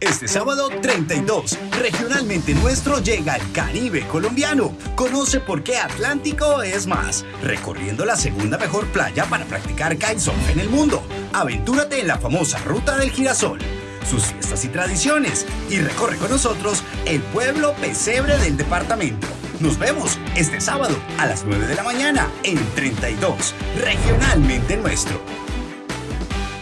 Este sábado 32, regionalmente nuestro llega el Caribe colombiano. Conoce por qué Atlántico es más, recorriendo la segunda mejor playa para practicar kitesurf en el mundo. Aventúrate en la famosa Ruta del Girasol, sus fiestas y tradiciones y recorre con nosotros el pueblo pesebre del departamento. Nos vemos este sábado a las 9 de la mañana en 32, regionalmente nuestro.